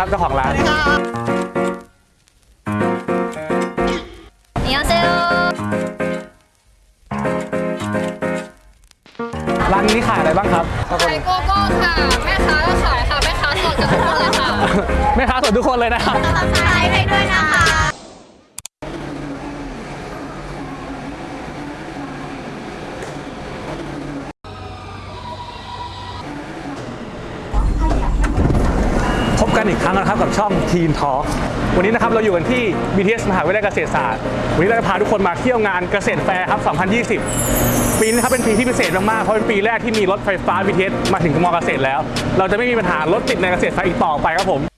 ครับเจ้าของร้านเนียวเซลร้านนี้ขายอะไรบ้างครับขายโกโก้ค่ะ แม่ค้าก็ขายค่ะ แม่ค้าสดกัทุกคนเลยค่ะ แม่ค้าสดทุกคนเลยนะครับขายให้ด้วยนะคะ ช่อง Teen Talk วันนี้นะครับเราอยู่กันที่ BTS มหาวิทยาลัยเกษตรศาสตร์ วันนี้เราจะพาทุกคนมาเที่ยวงานเกษตรแฟร์ครับ 2020 ปีนี้ครับเป็นปีที่พิเศษมากๆ เพราะเป็นปีแรกที่มีรถไฟฟ้า BTS มาถึงมอเกษตรแล้ว เราจะไม่มีปัญหารถติดในเกษตรแฟร์อีกต่อไปครับผม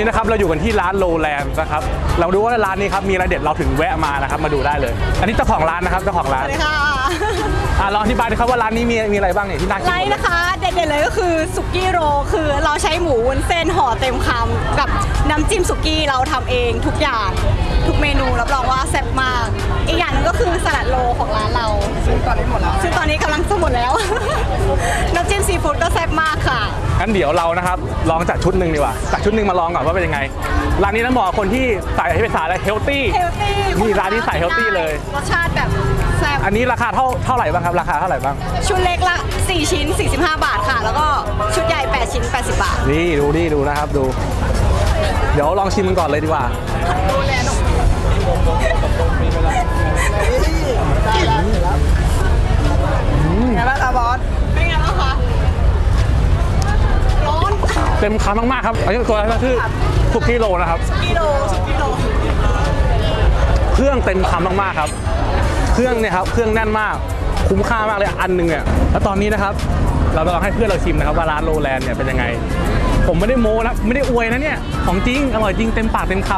นนี้นะครับเราอยู่กันที่ร้านโลแลนด์นะครับเราดูว่าร้านนี้ครับมีอะไรเด็ดเราถึงแวะมานะครับมาดูได้เลย อันนี้เจ้าของร้านนะครับเจ้าของร้านสวัสดีค่ะอะลองอธิบายหน่อยครับว่าร้านนี้มีมีอะไรบ้างเนี่ยที่น่ากินไลน์นะคะเด็ดๆเลยก็คือสุกี้โรลคือเราใช้หมูวุ้นเส้นห่อเต็มคำกับ น้ำจิ้มสุกี้เราทำเองทุกอย่าง ทุกเมนูรับรองว่าแซ่บมาก อีกอย่างหนึงก็คือสลัดโลของร้านเรา ซึ่งตอนนี้หมดแล้ว ซึ่งตอนนี้กำลังจะหมดแล้ว น้ำจิ้มซีฟู้ดก็แซ่บมากค่ะ งั้นเดี๋ยวเรานะครับลองจัดชุดหนึ่งดีกว่าจัดชุดหนึ่งมาลองก่อนว่าเป็นยังไงร้านนี้ต้องบอกว่าคนที่ใส่ให้เป็นสายเฮลตี้ เฮลตี้นี่ร้านนี้ใส่ healthy เลย รสชาติแบบแซ่บ อันนี้ราคาเท่าเท่าไหร่บ้างครับราคาเท่าไหร่บ้าง ชุดเล็กละ 4 ชิ้น 45 บาทค่ะ แล้วก็ชุดใหญ่ 8 ชิ้น 80 บาท นี่ดูนี่ดูนะครับดู เดี๋ยวลองชิมมันก่อนเลยดีกว่าไงบ้างคะบอสเป็นไงบ้างคะร้อนเต็มคำมากๆครับอันนี้ตัวอะไรนะชื่อสุกี้โลนะครับกิโลสุกิโลเครื่องเต็มคำมากๆครับ เครื่องเนี่ยครับเครื่องแน่นมากคุ้มค่ามากเลยอันหนึงเนี่ยแล้วตอนนี้นะครับ เราจะลองให้เพื่อนเราชิมนะครับว่าร้านโรแลนด์เนี่ยเป็นยังไง ผมไม่ได้โม้นะไม่ได้อวยนะเนี่ย ของจริง อร่อยจริงเต็มปากเต็มค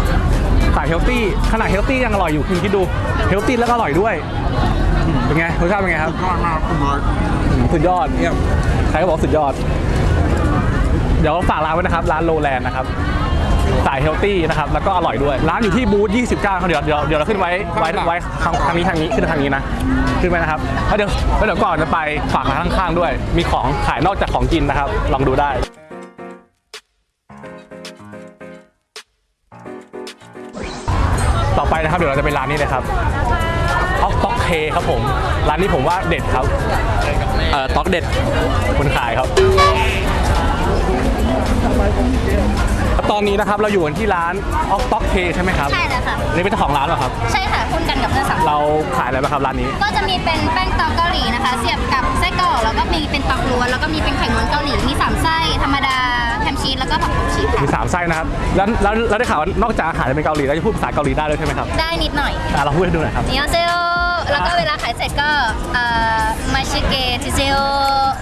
ำสายเฮลตี้ขนาด healthy ยังอร่อยอยู่คุณคิดดู healthy แล้วก็อร่อยด้วยอืมเป็นไงรสชาติเป็นไงครับยอดมากคุณบอสอืมสุดยอดเนี่ยใครก็บอกสุดยอด เดี๋ยวฝากร้านไว้นะครับ ร้านโรแลนด์นะครับสาย healthy นะครับ แล้วก็อร่อยด้วย ร้านอยู่ที่บูธ 29ครับเดี๋ยวเดี๋ยวเดี๋ยวเราขึ้นไว้ไว้ไว้ทางทางนี้ทางนี้ขึ้นทางนี้นะ ขึ้นไปนะครับแล้วเดี๋ยวแล้วเดี๋ยวก่อนจะไปฝากร้านข้างๆด้วย มีของขายนอกจากของกินนะครับ ลองดูได้ นะครับ เดี๋ยวเราจะไปร้านนี้เลยครับออกต็อกเคครับผม ร้านนี้ผมว่าเด็ดครับ เอ่อต็อกเด็ดคนขายครับ ตอนนี้นะครับเราอยู่กันที่ร้านออกต็อกเคใช่ไหมครับใช่แล้วค่ะ นี่เป็นเจ้าของร้านเหรอครับ ใช่ค่ะคุณกันกับเพื่อนสามคนเราขายอะไรบ้างครับร้านนี้ ก็จะมีเป็นแป้งตอกเกาหลีนะคะ เสียบกับไส้กรอกแล้วก็มีเป็นปักล้วนแล้วก็มีเป็นไข่ม้วนเกาหลีมีสามไส้ธรรมดา เจ้าของโกชิค่ะมีสามไส้นะครับแล้วแล้วได้ข่าวว่านอกจากอาหารจะเป็นเกาหลีแล้วจะพูดภาษาเกาหลีได้ด้วยใช่ไหมครับได้นิดหน่อยอ่เราพูดให้ดูหน่อยครับนิยวเซลแล้วก็เวลาขายเสร็จก็มาชิเกจิเซล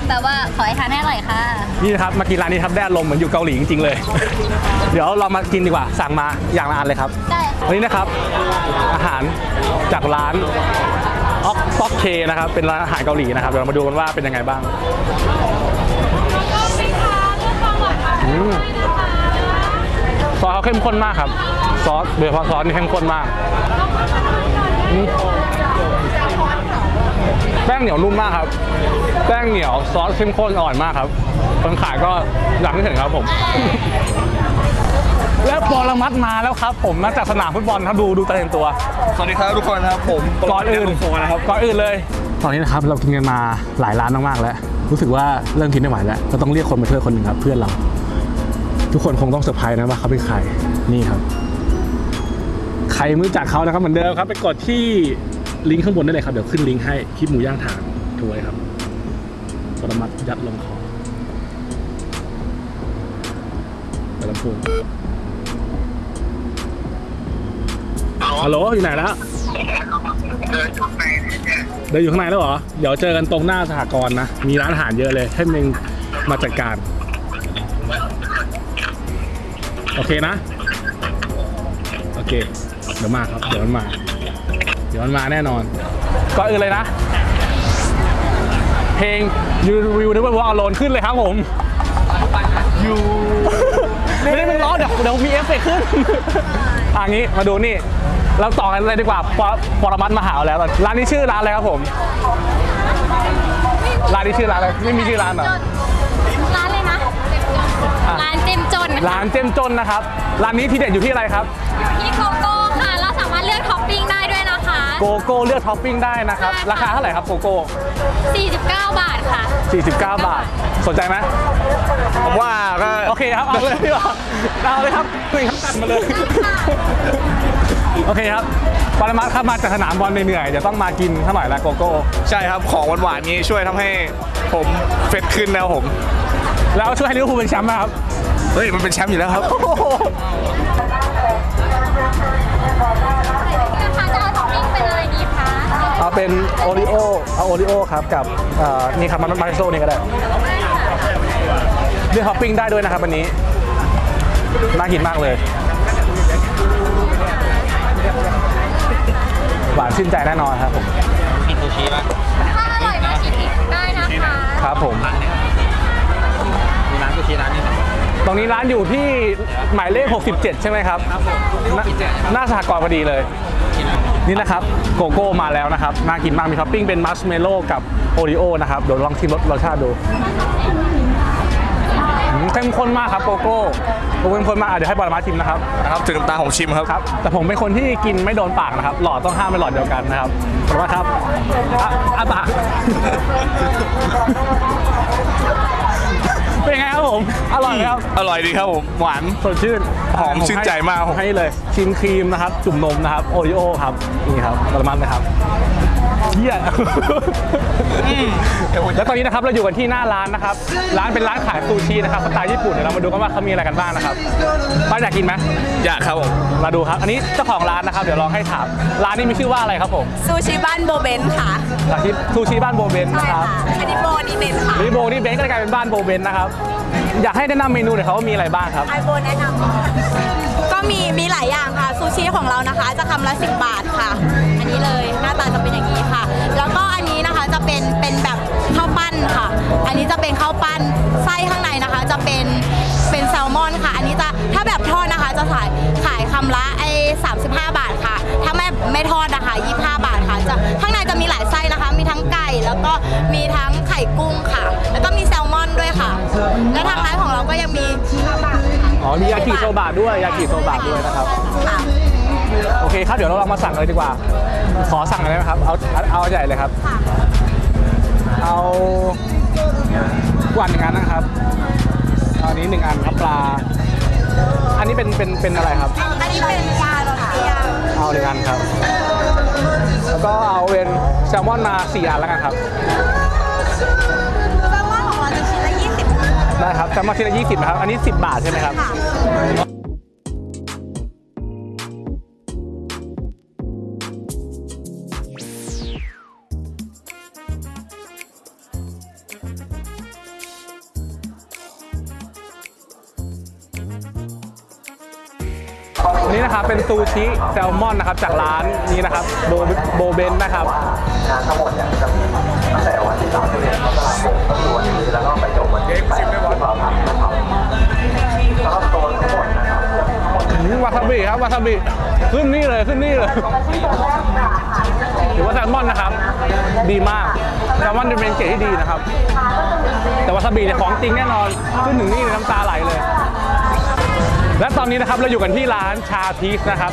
แปลว่าขอให้ทานให้อร่อยค่ะ นี่นะครับมากินร้านนี้ครับแด้ลมเหมือนอยู่เกาหลีจริงๆเลย เดี๋ยวเรามากินดีกว่าสั่งมาอย่างละอันเลยครับได้วันนี้นะครับอาหารจากร้านอ็อกป๊อกเคนะครับเป็นร้านอาหารเกาหลีนะครับเดี๋ยวเรามาดูกันว่าเป็นยังไงบ้าง ซอสเขาเข้มข้นมากครับ ซอสโดยเฉพาะซอสนี่เข้มข้นมากอืมแป้งเหนียวนุ่มมากครับ แป้งเหนียวซอสเข้มข้นอร่อยมากครับ คนขายก็อยากให้เห็นครับผม และปรมัดมาแล้วครับ ผมมาจากสนามฟุตบอลครับดูดูตาเต็มตัว สวัสดีครับทุกคนครับผมก่อนอื่นโฟนะครับก่อนอื่นเลย ตอนนี้นะครับเรากินกันมาหลายร้านมากๆแล้ว รู้สึกว่าเริ่มกินไม่ไหวแล้วก็ต้องเรียกคนมาช่วยคนหนึ่งครับเพื่อนเรา ทุกคนคงต้องเซอร์ไพรส์นะว่าเขาเป็นใครนี่ครับ ใครไม่รู้จักเขานะครับเหมือนเดิมครับ ไปกดที่ลิงก์ข้างบนได้เลยครับ เดี๋ยวขึ้นลิงก์ให้คลิปหมูย่างถานถูกไว้ครับปรมัตถ์ยัดลงคอเปิดลำโพงฮัลโหลอยู่ไหนแล้วเดินอยู่ข้างในแล้วเหรอ เดี๋ยวเจอกันตรงหน้าสหกรณ์นะ มีร้านอาหารเยอะเลย ให้มึงมาจัดการ โอเคนะ โอเค เดี๋ยวมาครับ เดี๋ยวมันมา เดี๋ยวมันมาแน่นอน ก็อื่นเลยนะ เพลง You Will Never Walk Alone ขึ้นเลยครับผม You เดี๋ยวมีเอฟเฟกต์ขึ้นอันนี้มาดูนี่ เราต่อกันเลยดีกว่าปรปรมัตถ์มาหาแล้ว ร้านนี้ชื่อร้านอะไรครับผม ร้านนี้ชื่อร้านอะไร ไม่มีชื่อร้านเหรอ ร้านเจ้มจ้นค่ะร้านเจ้มจ้นนะครับ ร้านนี้ที่เด็ดอยู่ที่อะไรครับที่โกโก้ค่ะ เราสามารถเลือกท็อปปิ้งได้ด้วยนะคะ โกโก้เลือกท็อปปิ้งได้นะครับ ใช่ค่ะ ราคาเท่าไหร่ครับโกโก้ 49 บาทค่ะ 49 บาท สนใจไหมผมว่าก็โอเคครับ เอาเลยดีกว่าเอาเลยครับคุยครับตัดมาเลย โอเคครับปรมัตถ์ครับมาจากสนามบอลเหนื่อยๆเดี๋ยวต้องมากินเท่าไหร่ละโกโก้ ใช่ครับของหวานๆนี้ช่วยทำให้ผม fresh ขึ้นแล้วผม แล้วช่วยให้ลิเวอร์พูลเป็นแชมป์ไหมครับ เฮ้ย มันเป็นแชมป์อยู่แล้วครับค่ะจะเอาท็อปปิ้งเป็นอะไรดีคะเอาเป็น Oreoเอา Oreo ครับกับเอ่อนี่ครับมาร์ชเมลโลว์นี่ก็ได้เลือกท็อปปิ้งได้ด้วยนะครับวันนี้น่ากินมากเลย หวานชื่นใจแน่นอนครับผมถ้าอร่อยมาชิมอีกได้นะคะ ครับผม ตรงนี้ร้านอยู่ที่หมายเลข 67 ใช่ไหมครับหน้าหน้าสหกรณ์พอดีเลย นี่นะครับโกโก้มาแล้วนะครับน่ากินมากมีท็อปปิ้งเป็นมาร์ชเมลโลว์กับ Oreo นะครับเดี๋ยวลองชิมรสรสชาติดูอืมเข้มข้นมากครับโกโก้โกโก้เข้มข้นมากอะเดี๋ยวให้บอลมาชิมนะครับ นะครับถึงน้ำตาของชิมครับ ครับแต่ผมเป็นคนที่กินไม่โดนปากนะครับ หลอดต้องห้ามเป็นหลอดเดียวกันนะครับขอบคุณมากครับอะอาปาก เป็นไงครับผม อร่อยไหมครับ อร่อยดีครับผม หวานสดชื่น หอมชื่นใจมากผให้เลย ชิมครีมนะครับ จุ่มนมนะครับ โอริโอครับ นี่ครับประมาณนะครับ เยี่ยแล้วตอนนี้นะครับเราอยู่กันที่หน้าร้านนะครับ ร้านเป็นร้านขายซูชินะครับสไตล์ญี่ปุ่นเดี๋ยวเรามาดูกันว่าเขามีอะไรกันบ้างนะครับป้าอยากกินไหมอยากครับผมมาดูครับ อันนี้เจ้าของร้านนะครับ เดี๋ยวลองให้ถามร้านนี้มีชื่อว่าอะไรครับผมซูชิบ้านโบเบนค่ะจากที่ซูชิบ้านโบเบนใช่นะครับค่ะอันนี้โบนี่เบนค่ะรีโบนี่เบนก็เลยกลายเป็นบ้านโบเบนนะครับอยากให้แนะนำเมนูหน่อยครับว่ามีอะไรบ้างครับไอโบแนะนำก็มีมีหลายอย่างค่ะซูชิของเรานะคะ จะคำละ10บาทค่ะอั นนี้เลย หน้าตาจะเป็นอย่างนี้ค่ะ แล้วก็อันนี้นะคะจะเป็นเป็นแบบข้าวปั้นค่ะ อันนี้จะเป็นข้าวปั้นไส้ข้างในนะคะ จะเป็นเป็นแซลมอนค่ะ อันนี้จะถ้าแบบทอดนะคะ จะขายขายคำละไอ้35 บาทค่ะ ถ้าไม่ไม่ทอดนะคะ 25 บาทค่ะจะข้างในจะมีหลายไส้นะคะ มีทั้งไก่แล้วก็มีทั้งไข่กุ้งค่ะ แล้วก็มีแซลมอนด้วยค่ะ และทางร้านของเราก็ยังมีข้าวบะค่ะอ๋อมียากิโซบะด้วยยากิโซบะด้วยนะครับค่ะโอเคครับเดี๋ยวเราลองมาสั่งเลยดีกว่า ขอสั่งอะไรไหมครับ เอาเอาใหญ่เลยครับค่ะเอากวันหนึ่งอันนะครับเอาอันนี้หนึ่งอันครับปลา อันนี้เป็นเป็นเป็นอะไรครับ อันนี้เป็นยาเหรอคะยาเอาหนึ่งอันครับ แล้วก็เอาเป็นแซลมอนมาสี่อันแล้วกันครับแซลมอนของเราจะชิ้นละ20ได้ครับแซลมอนชิ้นละยี่สิบนะครับ อันนี้10บาทใช่ไหมครับ ซูชิแซลมอนนะครับจากร้านนี้นะครับโบโบเบนนะครับงานทั้งหมดเนี่ยจะมีตั้งแต่วันที่3เดือนมกราคมก็วันนี้แล้วก็ไปจบวันที่8มกราคมนะครับแล้วก็โทั้งหมดนะครับวาซาบิครับวาซาบิขึ้นนี่เลยขึ้นนี่เลยถือว่าแซลมอนนะครับ ดีมากแซลมอนจะเป็นเกรดที่ดีนะครับ แต่วาซาบิเนี่ยของจริงแน่นอนขึ้นถึงนี่เลยน้ำตาไหลเลย และตอนนี้นะครับเราอยู่กันที่ร้านชาพีชนะครับ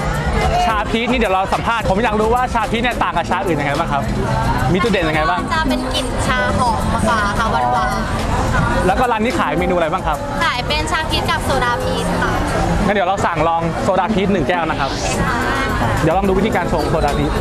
ชาพีชนี่เดี๋ยวเราสัมภาษณ์ผมอยากรู้ว่าชาพีชเนี่ยต่างกับชาอื่นยังไงบ้างครับ มีจุดเด่นยังไงบ้าง จะเป็นกลิ่นชาหอมกว่าค่ะหวานหวานแล้วก็ร้านนี้ขายเมนูอะไรบ้างครับๆขายเป็นชาพีชกับโซดาพีชค่ะงั้นเดี๋ยวเราสั่งลองโซดาพีชหนึ่งแก้วนะครับ เดี๋ยวลองดูวิธีการชงโซดาพีช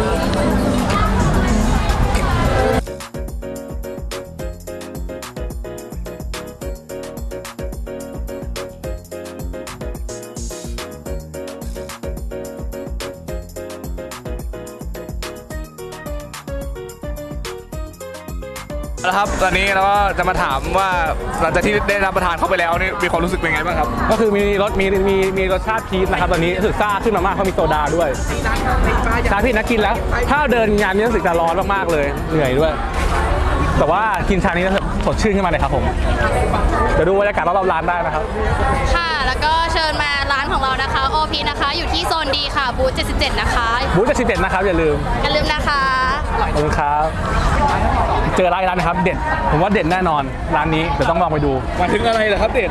นะครับตอนนี้เราก็จะมาถามว่าหลังจากที่ได้รับประทานเข้าไปแล้วนี่มีความรู้สึกเป็นไงบ้างครับ ก็คือมีรสมีมีมีรสชาติพีชนะครับตอนนี้รู้สึกซ่าขึ้นมามากเพราะมีโซดาด้วยชาพีชนะกินแล้ว ถ้าเดินงานนี้รู้สึกจะร้อนมากๆเลยเหนื่อยด้วย แต่ว่ากินชานี้แล้วสดดชื่นขึ้นมาเลยครับผมเดี๋ยวดูบรรยากาศรอบๆร้านได้นะครับ ค่ะแล้วก็เชิญมาร้านของเรานะคะ OP นะคะ อยู่ที่โซนดีค่ะบูธ77 นะคะบูธจะสิเด็ดนะครับอย่าลืมอย่าลืมนะคะขอบคุณครับ เจอร้านอีกร้านนะครับ เด็ด ผมว่าเด็ดแน่นอนร้านนี้เดี๋ยวต้องลองไปดูมาถึงอะไรเหรอครับเด็ด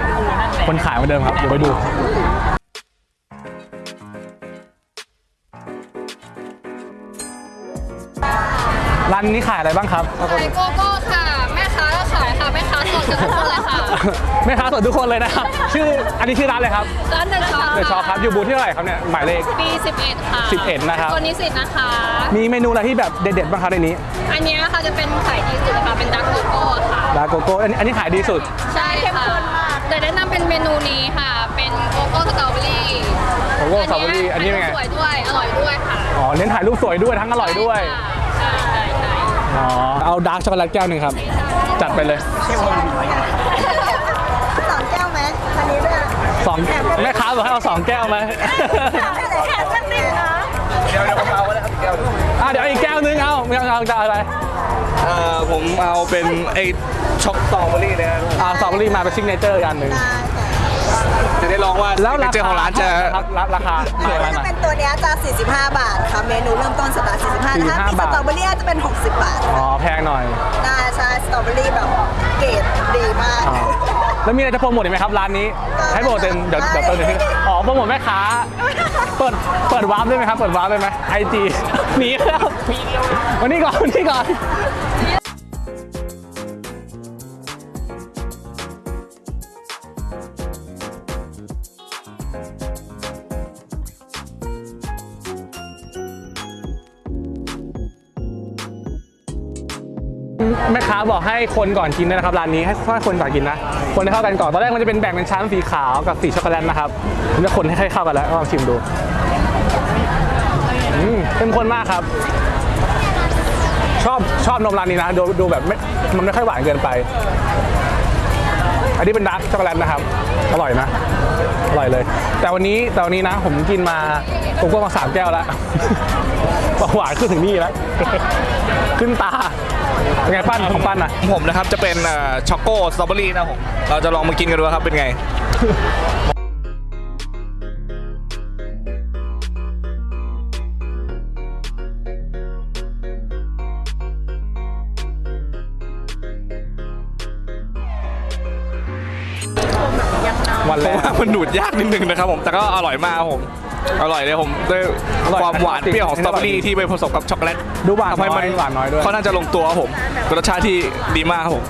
คนขายเหมือนเดิมครับเดี๋ยวไปดูร้านนี้ขายอะไรบ้างครับ ขายโกโก้ สดกับทุกคนเลยค่ะแม่ค้าสดทุกคนเลยนะครับ ชื่ออันนี้ชื่อร้านเลยครับ ร้านเดอะช็อปเดอะช็อปครับ อยู่บูธที่เท่าไหร่ครับเนี่ย หมายเลขปี11 ค่ะ11นะครับตัวนี้สินะคะ มีเมนูอะไรที่แบบเด็ดๆบ้างครับในนี้ อันเนี้ยค่ะจะเป็นขายดีสุดค่ะ เป็น dark โกโก้ค่ะลาโกโก้อันนี้อันนี้ขายดีสุด ใช่ค่ะแต่แนะนำเป็นเมนูนี้ค่ะ เป็นโกโก้สตรอเบอรี่โกโก้สตรอเบอรี่ อันนี้เป็นไงสวยด้วย อร่อยด้วยค่ะ อ๋อ เน้นถ่ายรูปสวยด้วยทั้งอร่อยด้วย ใช่ใช่ใช่อ๋อเอา dark ช็อกโกแลตแก้วหนึ่งครับ จัดไปเลย สองแก้วไหมอันนี้ด้วยสองแม่ค้าบอกให้เอาสองแก้วไหมแถมสักนิดนะเดี๋ยวเดี๋ยวผมเอาก็ได้ครับแก้วอะเดี๋ยวอีกแก้วนึงเอาไม่เอาเอาจะเอาอะไรเอ่อผมเอาเป็นไอ้ช็อกสตรอเบอรี่เลยนะครับอ่าสตรอเบอรี่มาเป็นซิกเนเจอร์อีกอันหนึ่งจะได้ลองว่าแล้วราเจอคาของร้านจะครับราคาหน่อยถ้าหน่อยเป็นตัวเนี้ยจะ 45 บาทค่ะเมนูเริ่มต้นสตาร์ท45ถ้ามี45สตรอเบอรี่จะเป็น 60 บาท อ๋อ แพงหน่อยได้ใช่สตรอเบอรี่แบบ เกรดดีมาก อ๋อแล้วมีอะไรจะโปรโมทอีกไหมครับร้านนี้ ให้โปรโมทเต็มเดี๋ยวเดี๋ยวเติมเดี๋ยวที่อ๋อโปรโมทแม่ค้า เปิดเปิดวาร์ปได้ไหมครับ เปิดวาร์ปได้ไหมไอจีหนีครับวันนี้ก่อนวันนี้ก่อน บอกให้คนก่อนกินด้วยนะครับร้านนี้ให้ค่อยคนก่อนกินนะ คนให้เข้ากันก่อนตอนแรกมันจะเป็นแบ่งเป็นชั้นสีขาวกับสีช็อกโกแลตนะครับผมจะคนให้เข้ากันแล้วลองชิมดูอืมเข้มข้นมากครับ ชอบชอบนมร้านนี้นะดูดูแบบไม่มันไม่ค่อยหวานเกินไป อันนี้เป็น dark ช็อกโกแลตนะครับ อร่อยนะอร่อยเลย แต่วันนี้แต่วันนี้นะ ผมกินมาโกโก้มาสามแก้วแล้วหวานขึ้นถึงนี่แล้วขึ้นตา เป็นไงปั้นของปั้นอะผมนะครับจะเป็นอ่อช็อกโกสตรอเบอรี่นะผมเราจะลองมากินกันดูครับเป็นไง วันผแรมกว่ามันดูดยากนิดนึงนะครับผม แต่ก็อร่อยมากครับผม อร่อยเลยผมด้วยอร่อยความหวานเปรี้ยวของสตรอเบอรี่ที่ไปผสมกับช็อกโกแลตดูหวานทำให้มันน้อยหวานน้อยด้วยเขาน่าจะลงตัวครับผมเป็นรสชาติที่ดีมากครับผม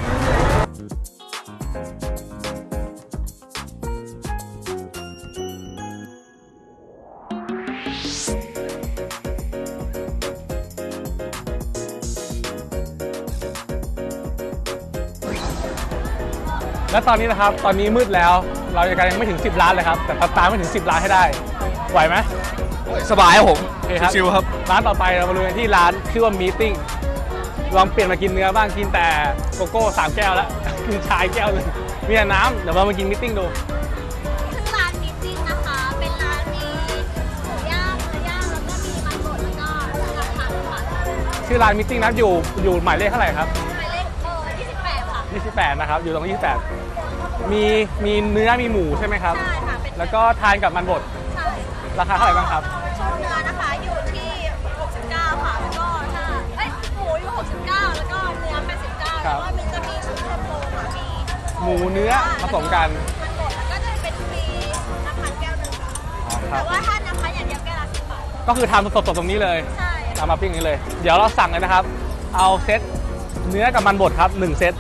และตอนนี้นะครับ ตอนนี้มืดแล้ว เรายังยังไม่ถึง 10 ล้านเลยครับ แต่ตามไม่ถึง 10 ล้านให้ได้ ไหวไหมสบายครับผมโอเคครับชิวๆครับ ร้านต่อไปเรามาดูกันที่ร้านชื่อว่า Meeting ลองเปลี่ยนมากินเนื้อบ้าง กินแต่โกโก้สามแก้วแล้ว กินชาอีกแก้วหนึ่งมีแต่น้ำเดี๋ยวเรามากิน Meeting ดูซึ่งร้าน Meeting นะคะ เป็นร้านมีหมูย่างเนื้อย่างแล้วก็มีมันบดแล้วก็ราคาค่ะชื่อร้าน Meeting นะครับอยู่อยู่หมายเลขเท่าไหร่ครับหมายเลขเออ28ค่ะ 28 นะครับ อยู่ตรง 28 มีมีเนื้อมีหมูใช่ไหมครับ ใช่ค่ะเป็น แล้วก็ทานกับมันบด ใช่ราคาเท่าไหร่บ้างครับ ชุดเนื้อนะคะอยู่ที่ 69 ค่ะ แล้วก็ถ้าเอ้ยหมูอยู่ 69 แล้วก็เนื้อ 89ครัแล้วบก็มีจะมีชุดคอมโบค่ะมีหมูเนื้อผสมกัน มันบดแล้วก็จะเป็นฟรีน้ำพันแก้วหนึ่งค่ะอ๋อคแต่รับว่าถ้าน้ำพันอย่างเดียวแก้วละ10บาทก็คือทำสดๆตรงนี้เลยใช่ตามมาปิ้งนี้เลย เดี๋ยวเราสั่งเลยนะครับ เอาเซตเนื้อกับมันบดครับ1เซต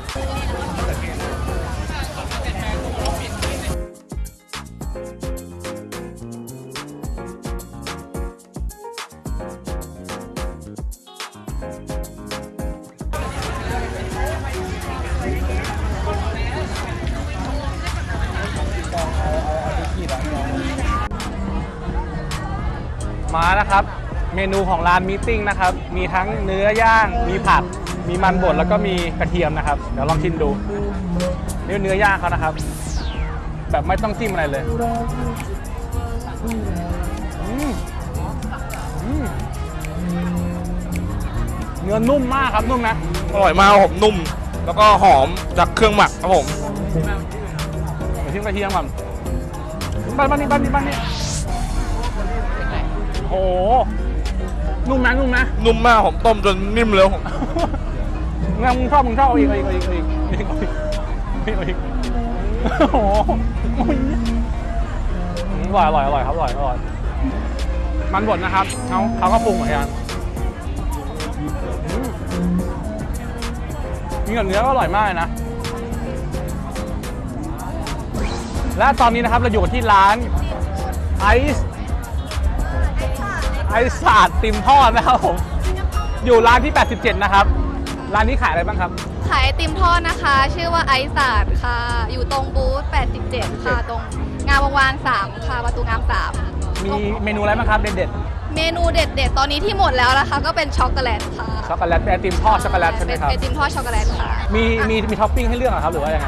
นูของร้านมีติ้งนะครับ มีทั้งเนื้อย่าง มีผักมีมันบดแล้วก็มีกระเทียมนะครับ เดี๋ยวลองชิมดูนี่เนื้อย่างเขานะครับ แบบไม่ต้องจิ้มอะไรเลยอืมอืมเนื้อนุ่มมากครับนุ่มนะ อร่อยมากครับผมนุ่ม แล้วก็หอมจากเครื่องหมักครับผมเดี๋ยวทิ้งกระเทียมก่อนบ้านบ้านนี้บ้านนี้บ้านนี้โอ้โห นุ่มนะนุ่มนะนุ่มมากผมต้มจนนิ่มเลยผมงั้นมึงชอบมึงชอบเอาอีกเอาอีกเอาอีกเอาอีกเอาอีกเอาอีกเอาอีกโอ้โหอร่อยอร่อยอร่อยครับอร่อยอร่อยมันบดนะครับเขาเขาก็ปรุงเหมือนกันอืมมีกับเนื้อก็อร่อยมากเลยนะ และตอนนี้นะครับเราอยู่กันที่ร้านไอซ์ ไอซ์ศาสตร์ไอติมทอดนะครับผมอยู่ร้านที่ 87 นะครับ ร้านนี้ขายอะไรบ้างครับ ขายไอติมทอดนะคะ ชื่อว่าไอซ์ศาสตร์ค่ะ อยู่ตรงบูธ 87 ค่ะ ตรงงามวงวาน 3 ค่ะ ประตูงาม 3 มีเมนูอะไรบ้างครับเด็ดเมนูเด็ดๆ ตอนนี้ที่หมดแล้วนะคะ ก็เป็นช็อกโกแลตค่ะๆช็อกโกแลตเป็นไอติมทอดช็อกโกแลตใช่ไหมเป็นครับไอติมทอดช็อกโกแลตค่ะ มีมีมีท็อปปิ้งให้เลือกเหรอครับหรือว่ายังไง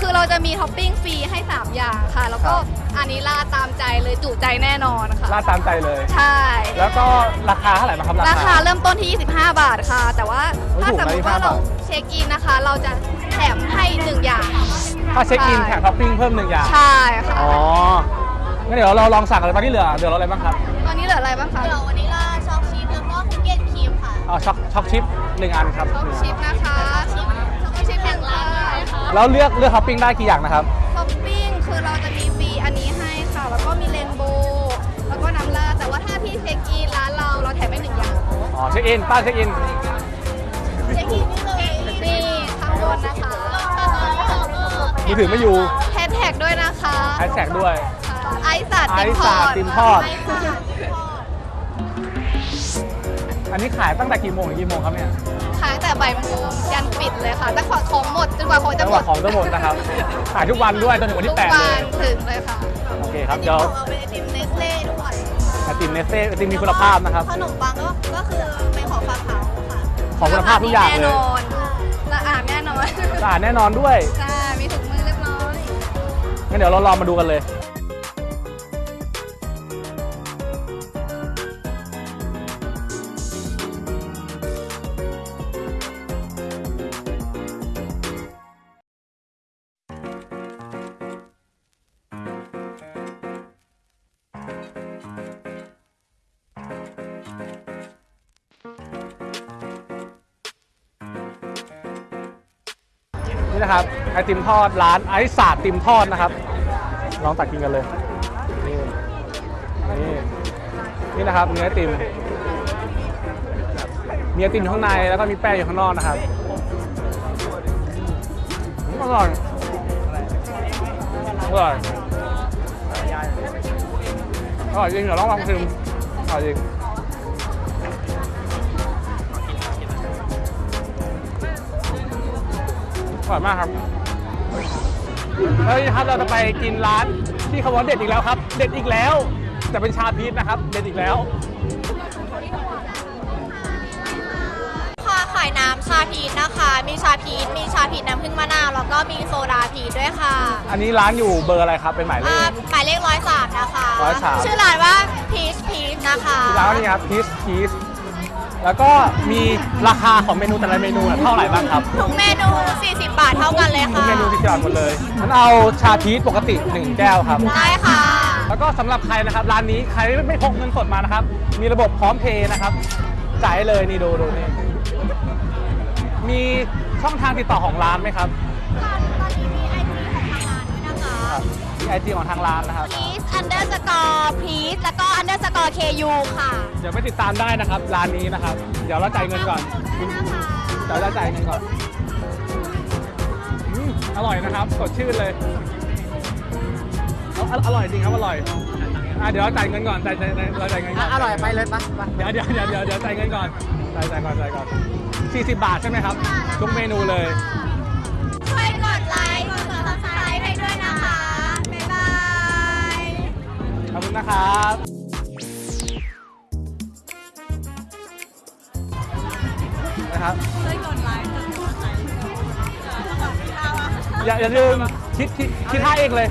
คือเราจะมีท็อปปิ้งฟรีให้ 3 อย่างค่ะ แล้วก็ครับอันนี้ราดตามใจเลยจุใจแน่นอนค่ะราดตามใจเลย ใช่ แล้วก็ราคาเท่าไหร่บ้างครับ ราคาเริ่มต้นที่ 25 บาทค่ะ แต่ว่าโอ้ยถูกนะ 25 บาท ถ้าสมมติว่าเราเช็คอินนะคะ เราจะแถมให้หนึ่งอย่าง ถ้าเช็คอินแถมท็อปปิ้งเพิ่มหนึ่งอย่าง ใช่ค่ะ อ๋อ งั้นเดี๋ยวเราลองสั่งอะไรตอนนี้เหลือ เดี๋ยวเราอะไรบ้างครับ ตอนนี้เหลืออะไรบ้างคะเดี๋ยววันนี้เรา choc chip แล้วก็ cookies cream ค่ะเอา choc choc chip หนึ่งอันครับ choc chipนะคะ chip choc chip แห่งร้าน ค่ะแล้วเลือกเลือกท็อปปิ้งได้กี่อย่างนะครับ ท็อปปิ้งคือเราจะมีฟรีอันนี้ให้ค่ะ แล้วก็มี rainbow แล้วก็น้ำราดแต่ว่าถ้าพี่เช็คอินร้านเราเราแถมให้หนึ่งอย่างอ๋อเช็คอินป้าเช็คอินเช็คอินนี่เลยนี่ข้างบนนะคะมือถือไม่อยู่แฮชแท็กด้วยนะคะแฮชแท็กด้วย ไอซ์สัตว์ไอติมซ์ทศาอสตดร์ติมทอด อันนี้ขายตั้งแต่กี่โมงถึงกี่โมงครับเนี่ย ขายแต่บ่ายโมงยันปิดเลยค่ะตั้งแต่ของหมดจนกว่าของจัจะงหหมวะดของจะหมดนะครับ ขายทุกวันด้วยจนถึงวันทุที่กแปดวัเลยนถึงเลยค่ะโอเคครับเดี๋ยวเอาเป็นไอติมเนสเล่ด้วยไอติมเนสเซ่ไอติมมีคุณภาพนะครับ ขนมปังก็ก็คือเป็นของฝากเขาค่ะของคุณภาพทุกอย่างแน่เลนยอนสะอาดแน่นอนสะอาดแน่นอนด้วยใช่มีถุงมือเรียบร้อยงั้นเดี๋ยวเราลองมาดูกันเลย ติมทอดร้านไอซ์ศาสตร์ติมทอดนะครับ ลองตักกินกันเลย นี่ นี่นี่นะครับเนื้อติมมีไอติมอยู่ข้างในแล้วก็มีแป้งอยู่ข้างนอกนะครับอืมอร่อยอร่อยอร่อยจริงเดี๋ยวลองลองชิมอร่อยจริงอร่อยมากครับ แล้วครับเราจะไปกินร้านที่เขาบอกเด็ดอีกแล้วครับ เด็ดอีกแล้ว แต่เป็นชาพีชนะครับ เด็ดอีกแล้ว ค่ะขายน้ำชาพีชนะคะ มีชาพีชมีชาพีชน้ำผึ้งมะนาว แล้วก็มีโซดาพีชด้วยค่ะอันนี้ร้านอยู่เบอร์อะไรครับ เป็นหมายเลอ่าข หมายเลขร้อยสามนะคะ 103 ชื่อร้านว่าพีชพีชนะคะ ร้านนี้ครับพีชพีช แล้วก็มีราคาของเมนูแต่ละเมนูเท่าไหร่บ้างครับทุกเมนู 40 บาทเท่ากันเลยทุกค่ะ เมนูที่จอดหมดเลยงั้นเอาชาพีชปกติ 1 แก้วครับ ได้ค่ะ แล้วก็สำหรับใครนะครับ ร้านนี้ใครไม่พกเงินสดมานะครับ มีระบบพร้อมเพย์นะครับ จ่ายได้เลยนี่ดูดูนี่ มีช่องทางติดต่อของร้านไหมครับ ตอนนี้มีไอจีของทางร้านด้วยนะคะครับมี ไอจีของทางร้านนะครับพีช underscore พีชแล้วก็ underscore ku ค่ะเดี๋ยวไปติดตามได้นะครับร้านนี้นะครับ เดี๋ยวเราจ่ายเงินก่อนเดี๋ยวเราจ่ายเงินก่อนอืมอร่อยนะครับสดชื่นเลยเอาออร่อยจริงครับอร่อยอะเดี๋ยวเราจ่ายเงินก่อนจ่ายจ่ายจ่ายเราจ่ายเงินก่อนอร่อยไปเลยปะปะเดี๋ยวเดี๋ยวเดี๋ยวเดี๋ยวเดี๋ยวจ่ายเงินก่อนจ่ายจ่ายก่อนจ่ายก่อน40 บาทใช่ไหมครับทุกเมนูเลย นะครับนะครับเลยกดไลค์อย่าอย่าลืมคิดคิดคิดท่าเองเลย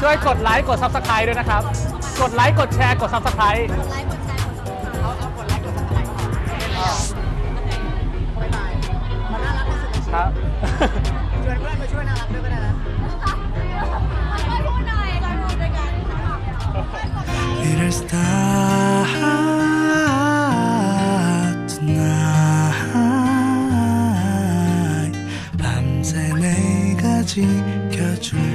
ช่วยกดไลค์กดซับสไคร b e ด้วยนะครับ กดไลค์กดแชร์กด subscribe ครับชวนเพื่อนมาช่วยน่ารักด้วยก็ได้นะ better start tonight 밤새 내가 지켜줄